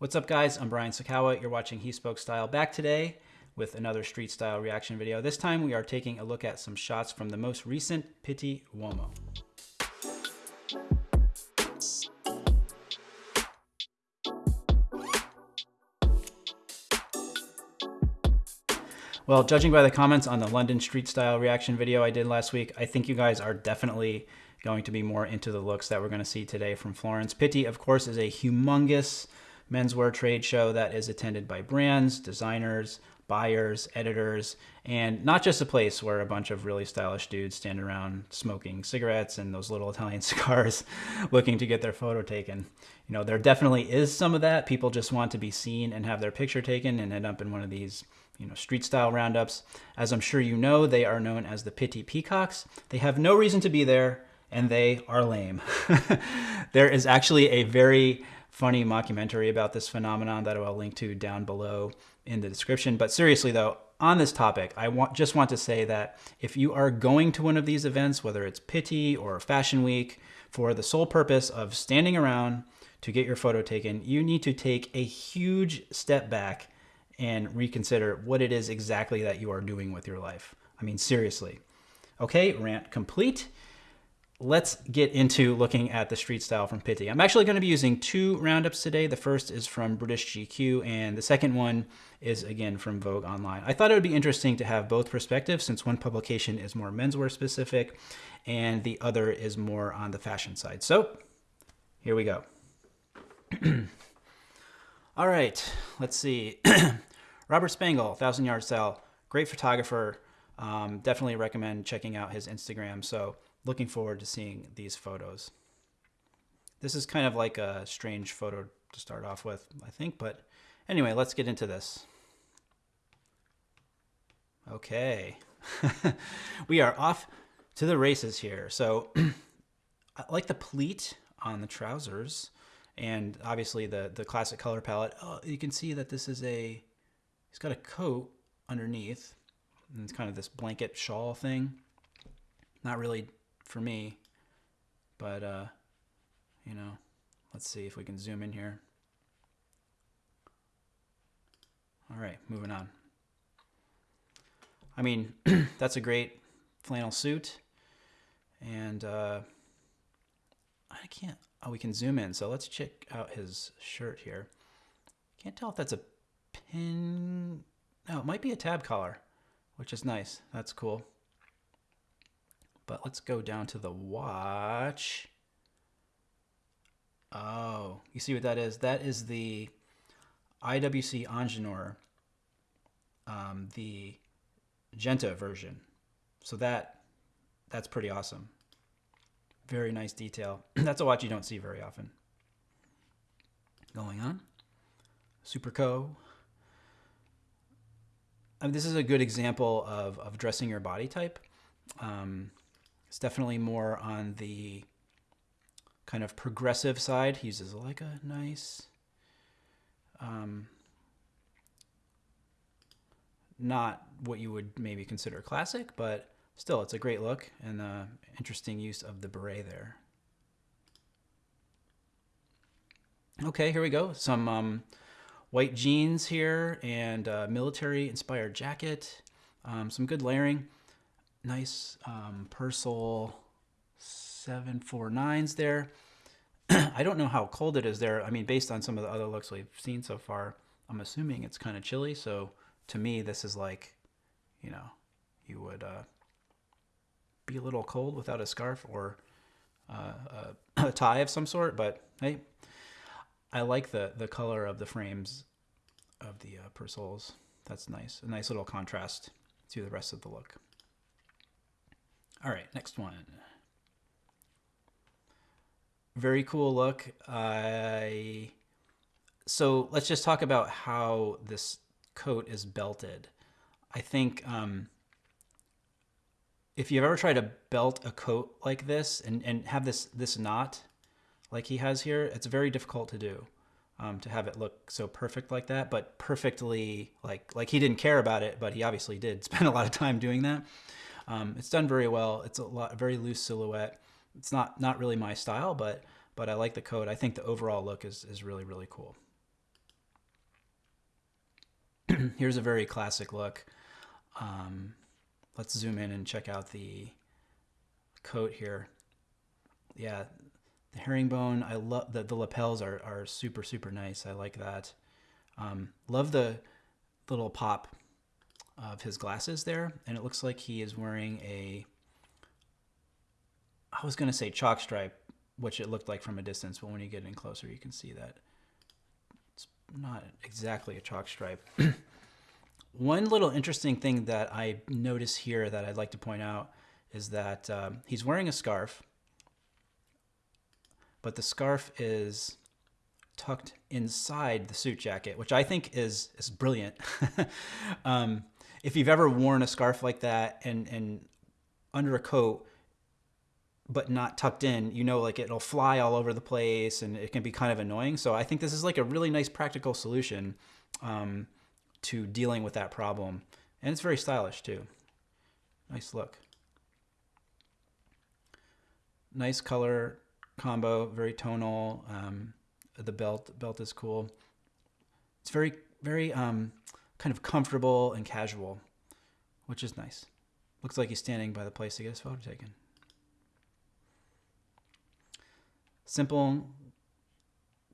What's up guys, I'm Brian Sacawa. you're watching He Spoke Style back today with another street style reaction video. This time we are taking a look at some shots from the most recent Pitti Uomo. Well, judging by the comments on the London street style reaction video I did last week, I think you guys are definitely going to be more into the looks that we're going to see today from Florence. Pitti, of course, is a humongous menswear trade show that is attended by brands, designers, buyers, editors, and not just a place where a bunch of really stylish dudes stand around smoking cigarettes and those little Italian cigars looking to get their photo taken. You know, there definitely is some of that. People just want to be seen and have their picture taken and end up in one of these you know, street style roundups. As I'm sure you know, they are known as the Pitti Peacocks. They have no reason to be there and they are lame. there is actually a very funny mockumentary about this phenomenon that I'll link to down below in the description. But seriously though, on this topic, I want, just want to say that if you are going to one of these events, whether it's Pitti or Fashion Week, for the sole purpose of standing around to get your photo taken, you need to take a huge step back and reconsider what it is exactly that you are doing with your life. I mean, seriously. Okay, rant complete let's get into looking at the street style from Pitti. I'm actually going to be using two roundups today. The first is from British GQ, and the second one is again from Vogue Online. I thought it would be interesting to have both perspectives since one publication is more menswear specific and the other is more on the fashion side. So here we go. All right, let's see. Robert Spangle, Thousand Yard Style, great photographer. Um, definitely recommend checking out his Instagram. So looking forward to seeing these photos. This is kind of like a strange photo to start off with, I think, but anyway, let's get into this. Okay, we are off to the races here. So I like the pleat on the trousers and obviously the, the classic color palette. Oh, you can see that this is a, he's got a coat underneath and it's kind of this blanket shawl thing. Not really for me. But, uh, you know, let's see if we can zoom in here. All right, moving on. I mean, that's a great flannel suit. And uh, I can't, oh, we can zoom in. So let's check out his shirt here. Can't tell if that's a pin. No, it might be a tab collar, which is nice. That's cool. But let's go down to the watch. Oh, you see what that is? That is the IWC Ingenieur, um, the Genta version. So that that's pretty awesome. Very nice detail. that's a watch you don't see very often. Going on. Superco. I mean, this is a good example of, of dressing your body type. Um, it's definitely more on the kind of progressive side. He uses like a nice, um, not what you would maybe consider classic, but still it's a great look and uh, interesting use of the beret there. Okay, here we go. Some um, white jeans here and military inspired jacket. Um, some good layering nice um, Persol 749s there. I don't know how cold it is there. I mean, based on some of the other looks we've seen so far, I'm assuming it's kind of chilly. So to me, this is like, you know, you would uh, be a little cold without a scarf or uh, a, a, tie of some sort. But hey, I like the, the color of the frames of the uh, Persols. That's nice. A nice little contrast to the rest of the look. All right, next one. Very cool look. I so let's just talk about how this coat is belted. I think um, if you've ever tried to belt a coat like this and, and have this this knot like he has here, it's very difficult to do. Um, to have it look so perfect like that, but perfectly like like he didn't care about it, but he obviously did spend a lot of time doing that. Um, it's done very well. It's a lot, very loose silhouette. It's not not really my style, but but I like the coat. I think the overall look is is really really cool. Here's a very classic look. Um, let's zoom in and check out the coat here. Yeah, the herringbone. I love the the lapels are are super super nice. I like that. Um, love the little pop of his glasses there, and it looks like he is wearing a. I was gonna say chalk stripe, which it looked like from a distance, but when you get in closer, you can see that it's not exactly a chalk stripe. One little interesting thing that I notice here that I'd like to point out is that um, he's wearing a scarf, but the scarf is tucked inside the suit jacket, which I think is is brilliant. um, if you've ever worn a scarf like that and and under a coat but not tucked in, you know, like it'll fly all over the place and it can be kind of annoying. So I think this is like a really nice practical solution um, to dealing with that problem. And it's very stylish too. Nice look. Nice color combo, very tonal. Um, the belt belt is cool. It's very very um, kind of comfortable and casual, which is nice. Looks like he's standing by the place to get his photo taken. Simple,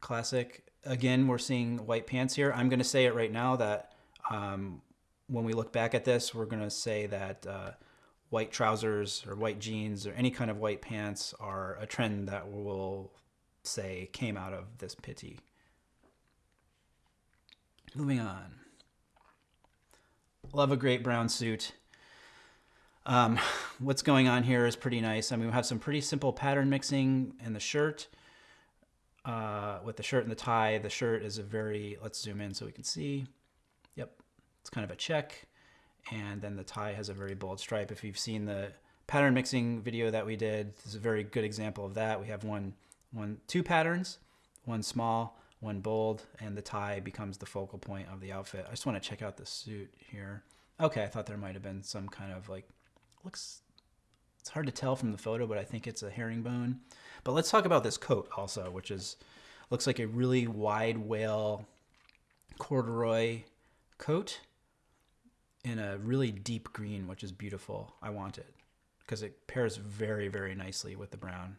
classic. Again, we're seeing white pants here. I'm going to say it right now that um, when we look back at this, we're going to say that uh, white trousers or white jeans or any kind of white pants are a trend that will say came out of this Pitti. Moving on. Love a great brown suit. Um, what's going on here is pretty nice. I mean, we have some pretty simple pattern mixing in the shirt. Uh, with the shirt and the tie, the shirt is a very, let's zoom in so we can see. Yep, it's kind of a check. And then the tie has a very bold stripe. If you've seen the pattern mixing video that we did, this is a very good example of that. We have one one, two patterns, one small, one bold, and the tie becomes the focal point of the outfit. I just want to check out the suit here. Okay, I thought there might have been some kind of like, looks, it's hard to tell from the photo, but I think it's a herringbone. But let's talk about this coat also, which is, looks like a really wide wale corduroy coat in a really deep green, which is beautiful. I want it because it pairs very, very nicely with the brown.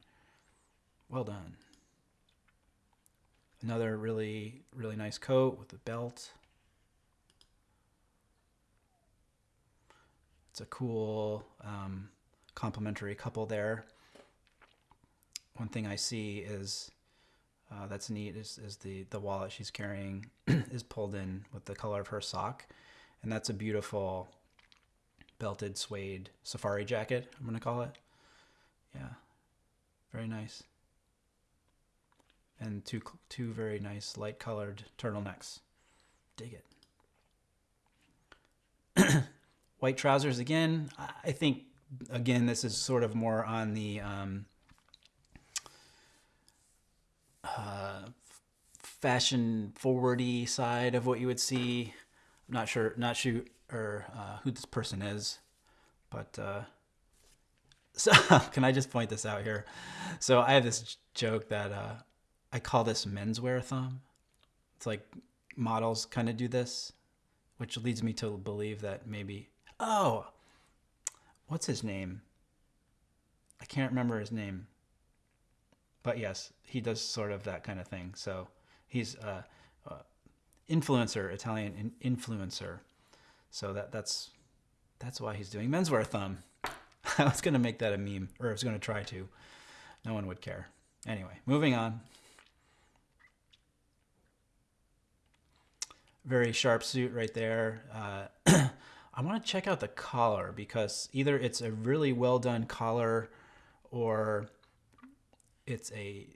Well done. Another really, really nice coat with a belt. It's a cool um, complementary couple there. One thing I see is uh, that's neat is, is the, the wallet she's carrying is pulled in with the color of her sock. And that's a beautiful belted suede safari jacket, I'm going to call it. Yeah, very nice and two two very nice light colored turtlenecks. Dig it. White trousers again. I think again this is sort of more on the um, uh, fashion forwardy side of what you would see. I'm not sure, not sure or uh, who this person is, but uh, so can I just point this out here? So I have this joke that uh, I call this menswear thumb. It's like models kind of do this, which leads me to believe that maybe, oh, what's his name? I can't remember his name. But yes, he does sort of that kind of thing. So he's a, influencer, Italian in, influencer. So that that's that's why he's doing menswear thumb. I was gonna make that a meme, or I was gonna try to. No one would care. Anyway, moving on. Very sharp suit right there. Uh, I want to check out the collar because either it's a really well done collar or it's a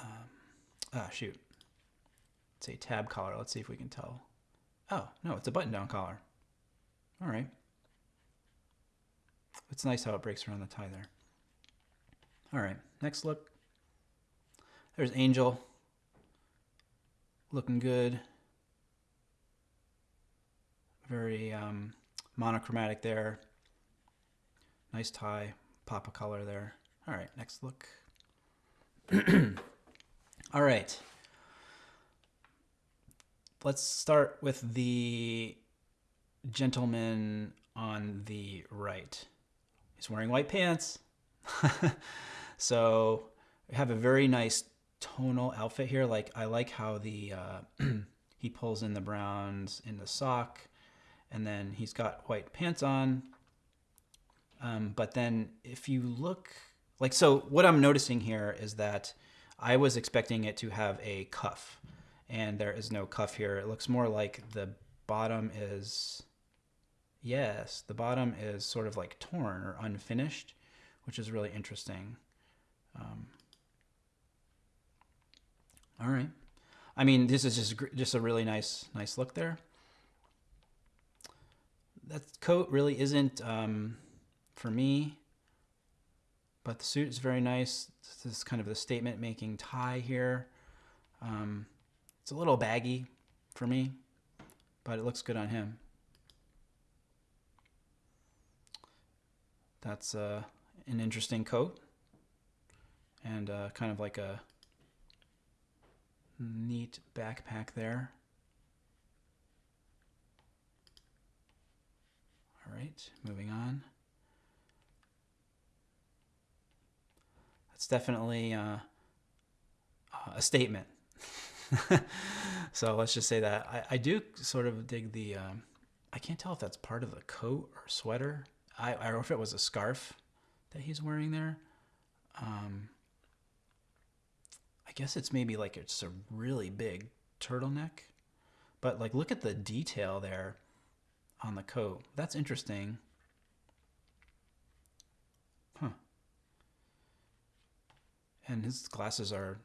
um, ah shoot. It's a tab collar. Let's see if we can tell. Oh no it's a button down collar. All right. It's nice how it breaks around the tie there. All right next look. There's angel looking good. Very um, monochromatic there. Nice tie, pop of color there. All right, next look. All right. let's start with the gentleman on the right. He's wearing white pants. so we have a very nice tonal outfit here. Like I like how the uh, he pulls in the browns in the sock, and then he's got white pants on. Um, but then if you look like so, what I'm noticing here is that I was expecting it to have a cuff, and there is no cuff here. It looks more like the bottom is yes, the bottom is sort of like torn or unfinished, which is really interesting. Um, all right. I mean, this is just just a really nice nice look there. That coat really isn't um, for me, but the suit is very nice. This is kind of the statement making tie here. Um, it's a little baggy for me, but it looks good on him. That's uh, an interesting coat and uh, kind of like a neat backpack there. All right, moving on. That's definitely uh, uh a statement. so let's just say that. I, I do sort of dig the, um, I can't tell if that's part of the coat or sweater. I, I know if it was a scarf that he's wearing there. Um, I guess it's maybe like it's a really big turtleneck. But like look at the detail there on the coat. That's interesting. Huh. And his glasses are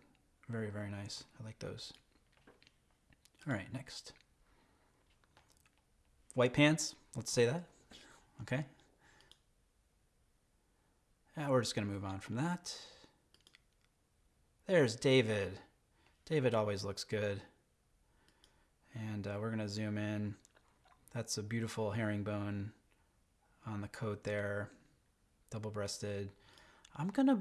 very, very nice. I like those. All right, next. White pants. Let's say that. Okay. Yeah, we're just going to move on from that. There's David. David always looks good. And uh, we're going to zoom in. That's a beautiful herringbone on the coat there, double-breasted. I'm going to,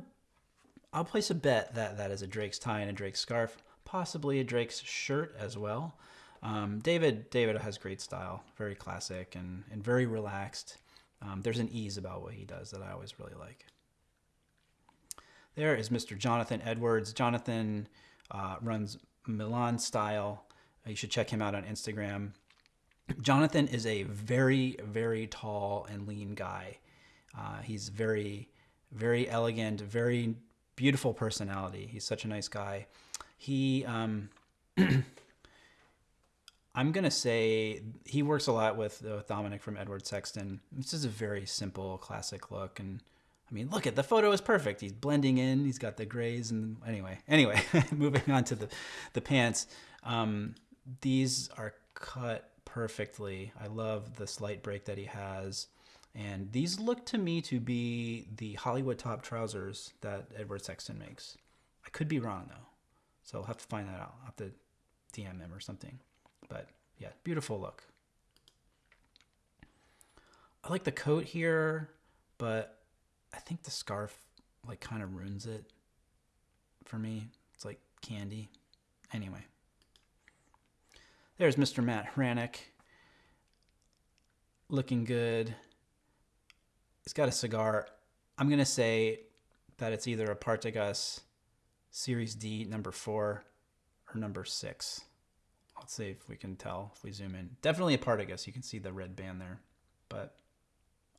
I'll place a bet that that is a Drake's tie and a Drake's scarf, possibly a Drake's shirt as well. Um, David David has great style, very classic and, and very relaxed. Um, there's an ease about what he does that I always really like. There is Mr. Jonathan Edwards. Jonathan uh, runs Milan Style. Uh, you should check him out on Instagram. Jonathan is a very, very tall and lean guy. Uh, he's very, very elegant, very beautiful personality. He's such a nice guy. He, um, I'm gonna say he works a lot with, with Dominic from Edward Sexton. This is a very simple, classic look, and I mean, look at the photo is perfect. He's blending in. He's got the grays and anyway. Anyway, moving on to the the pants. Um, these are cut perfectly. I love the slight break that he has. And these look to me to be the Hollywood top trousers that Edward Sexton makes. I could be wrong though. So I'll have to find that out. I'll have to DM him or something. But yeah, beautiful look. I like the coat here, but I think the scarf like kind of ruins it for me. It's like candy. Anyway. There's Mr. Matt Hranek. Looking good. He's got a cigar. I'm going to say that it's either a Partagas Series D number 4 or number 6. Let's see if we can tell if we zoom in. Definitely a Partagas. You can see the red band there, but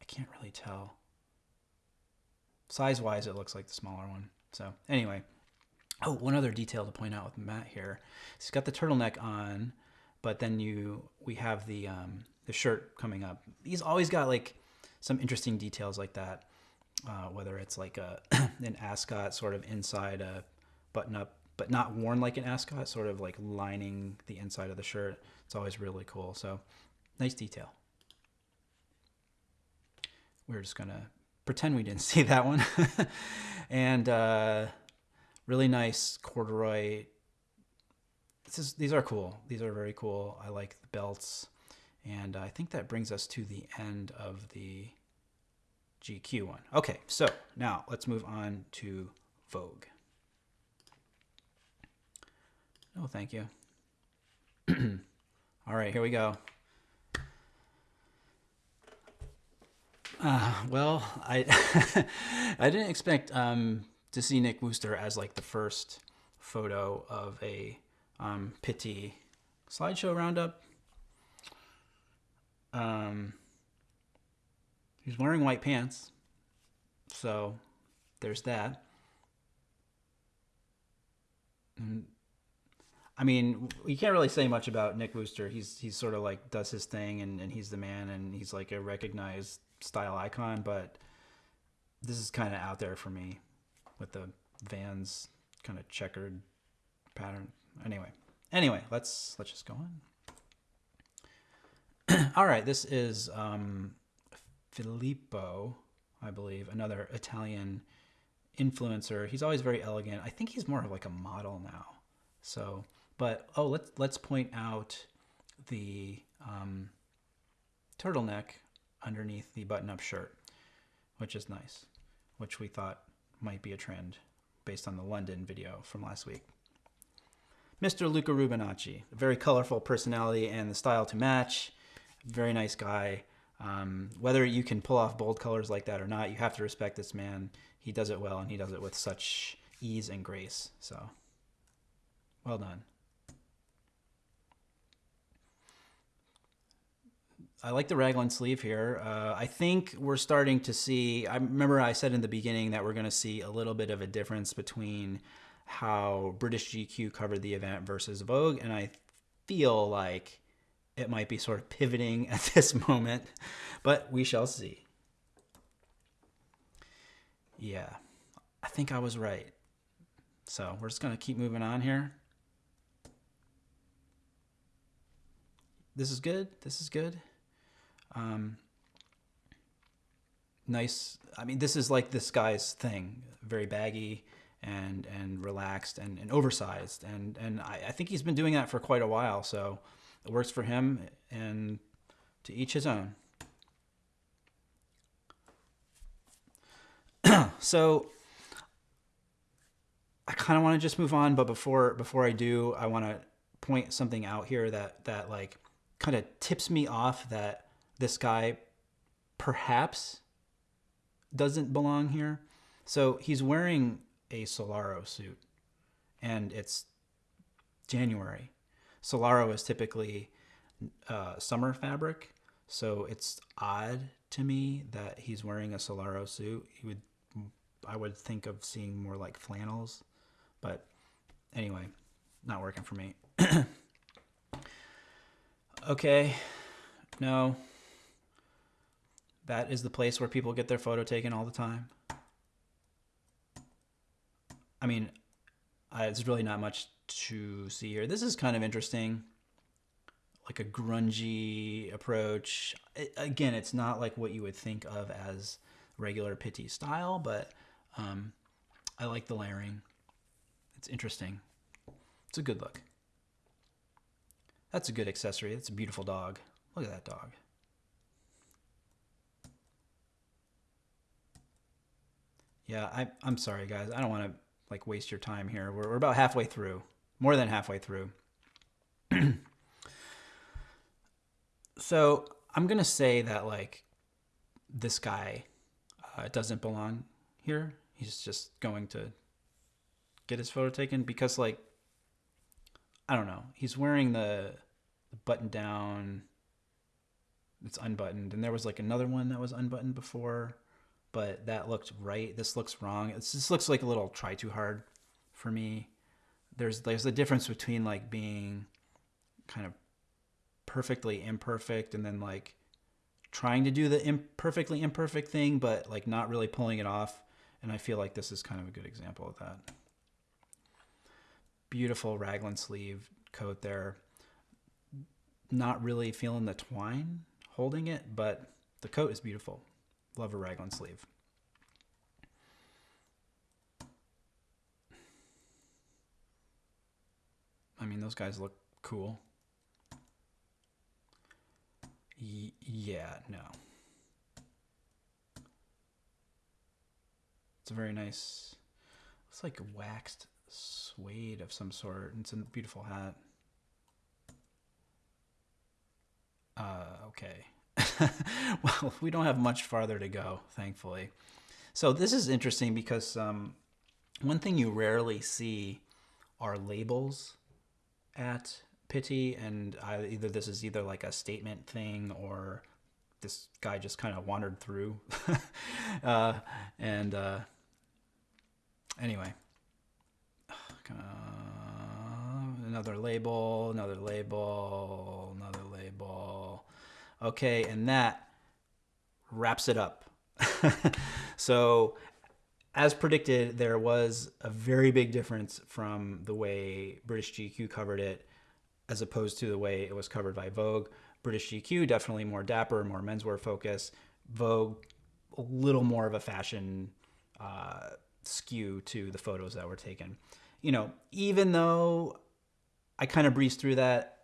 I can't really tell size wise, it looks like the smaller one. So anyway, oh, one other detail to point out with Matt here. He's got the turtleneck on, but then you we have the um, the shirt coming up. He's always got like some interesting details like that. Uh, whether it's like a an ascot sort of inside a button up, but not worn like an ascot, sort of like lining the inside of the shirt. It's always really cool. So nice detail. We're just gonna pretend we didn't see that one. and uh, really nice corduroy. Is, these are cool. These are very cool. I like the belts. And I think that brings us to the end of the GQ one. Okay, so now let's move on to Vogue. No, thank you. All right, here we go. Uh, well, I I didn't expect um, to see Nick Wooster as like the first photo of a um, slideshow roundup. Um, he's wearing white pants, so there's that. And, I mean, you can't really say much about Nick Wooster. He's he's sort of like does his thing, and, and he's the man, and he's like a recognized style icon. But this is kind of out there for me, with the Vans kind of checkered pattern. Anyway, anyway, let's let's just go on. All right, this is um, Filippo, I believe, another Italian influencer. He's always very elegant. I think he's more of like a model now. So, but oh, let's let's point out the um, turtleneck underneath the button-up shirt, which is nice, which we thought might be a trend based on the London video from last week. Mr. Luca Rubinacci, a very colorful personality and the style to match. Very nice guy. Um, whether you can pull off bold colors like that or not, you have to respect this man. He does it well, and he does it with such ease and grace. So, well done. I like the raglan sleeve here. Uh, I think we're starting to see. I remember I said in the beginning that we're going to see a little bit of a difference between how British GQ covered the event versus Vogue, and I feel like it might be sort of pivoting at this moment, but we shall see. Yeah, I think I was right. So we're just going to keep moving on here. This is good. This is good. Um, nice. I mean, this is like this guy's thing. Very baggy and and relaxed and, and oversized. And and I, I think he's been doing that for quite a while. So it works for him. And to each his own. so I kind of want to just move on, but before before I do, I want to point something out here that that like kind of tips me off that this guy perhaps doesn't belong here. So he's wearing a Solaro suit and it's January. Solaro is typically uh, summer fabric, so it's odd to me that he's wearing a Solaro suit. He would, I would think of seeing more like flannels, but anyway, not working for me. okay, no, that is the place where people get their photo taken all the time. I mean, I, it's really not much to see here. This is kind of interesting, like a grungy approach. It, again, it's not like what you would think of as regular Pitti style, but um, I like the layering. It's interesting. It's a good look. That's a good accessory. That's a beautiful dog. Look at that dog. Yeah, I, I'm sorry, guys. I don't want to like waste your time here. We're, we're about halfway through, more than halfway through. so I'm gonna say that like this guy uh, doesn't belong here. He's just going to get his photo taken because like I don't know. He's wearing the, the button down. It's unbuttoned, and there was like another one that was unbuttoned before but that looked right. This looks wrong. It's, this looks like a little try too hard for me. There's there's a difference between like being kind of perfectly imperfect and then like trying to do the imperfectly imperfect thing, but like not really pulling it off. And I feel like this is kind of a good example of that. Beautiful raglan sleeve coat there. Not really feeling the twine holding it, but the coat is beautiful. Love a raglan sleeve. I mean, those guys look cool. Y yeah, no. It's a very nice, it's like a waxed suede of some sort. It's a beautiful hat. Uh, okay. well, we don't have much farther to go, thankfully. So this is interesting because um, one thing you rarely see are labels at Pitti and I, either this is either like a statement thing or this guy just kind of wandered through. uh, and uh, anyway, uh, another label, another label. Okay, and that wraps it up. so, as predicted, there was a very big difference from the way British GQ covered it as opposed to the way it was covered by Vogue. British GQ, definitely more dapper, more menswear focus. Vogue, a little more of a fashion uh, skew to the photos that were taken. You know, even though I kind of breezed through that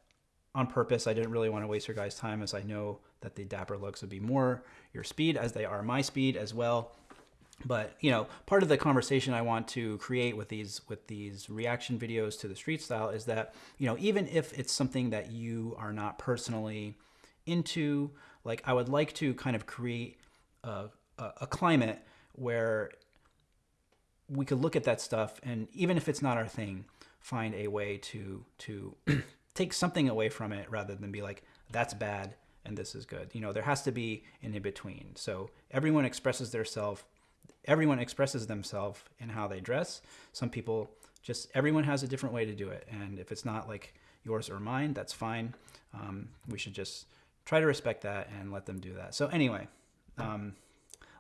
on purpose, I didn't really want to waste your guys' time as I know that the dapper looks would be more your speed as they are my speed as well. But you know part of the conversation i want to create with these with these reaction videos to the street style is that you know even if it's something that you are not personally into like i would like to kind of create a, a, a climate where we could look at that stuff and even if it's not our thing find a way to to take something away from it rather than be like that's bad and this is good you know there has to be an in between so everyone expresses their self everyone expresses themselves in how they dress. Some people just everyone has a different way to do it, and if it's not like yours or mine, that's fine. Um, we should just try to respect that and let them do that. So anyway. Um,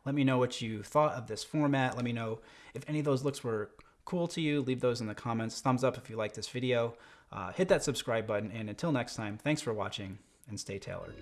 let me know what you thought of this format. Let me know if any of those looks were cool to you. Leave those in the comments. Thumbs up if you like this video. Uh, hit that subscribe button. And until next time, thanks for watching and stay tailored.